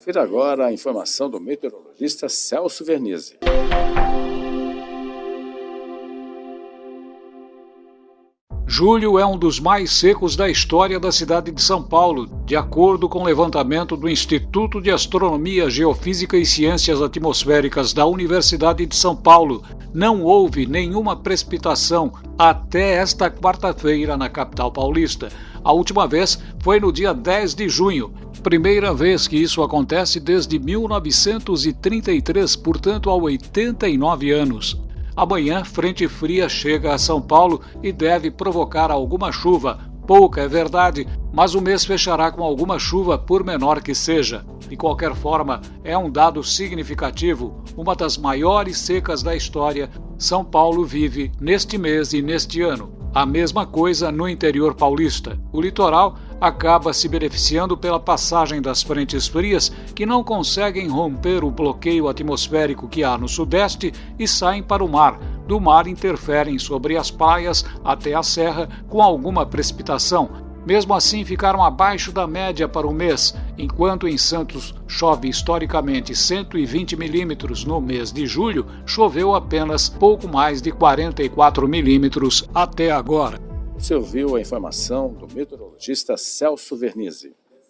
Confira agora a informação do meteorologista Celso Vernizzi. Julho é um dos mais secos da história da cidade de São Paulo, de acordo com o levantamento do Instituto de Astronomia, Geofísica e Ciências Atmosféricas da Universidade de São Paulo. Não houve nenhuma precipitação até esta quarta-feira na capital paulista. A última vez foi no dia 10 de junho, primeira vez que isso acontece desde 1933, portanto há 89 anos. Amanhã, frente fria chega a São Paulo e deve provocar alguma chuva. Pouca, é verdade, mas o mês fechará com alguma chuva, por menor que seja. De qualquer forma, é um dado significativo. Uma das maiores secas da história, São Paulo vive neste mês e neste ano. A mesma coisa no interior paulista. O litoral acaba se beneficiando pela passagem das frentes frias que não conseguem romper o bloqueio atmosférico que há no sudeste e saem para o mar. Do mar interferem sobre as praias até a serra com alguma precipitação. Mesmo assim, ficaram abaixo da média para o mês, enquanto em Santos chove historicamente 120 milímetros no mês de julho, choveu apenas pouco mais de 44 milímetros até agora. Você ouviu a informação do meteorologista Celso Vernizzi.